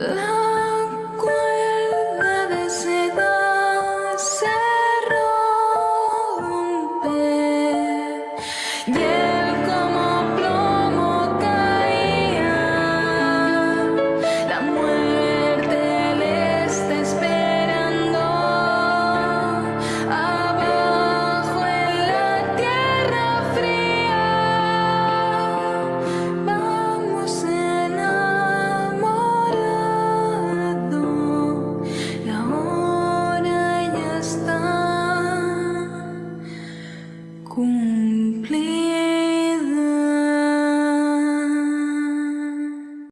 Ugh.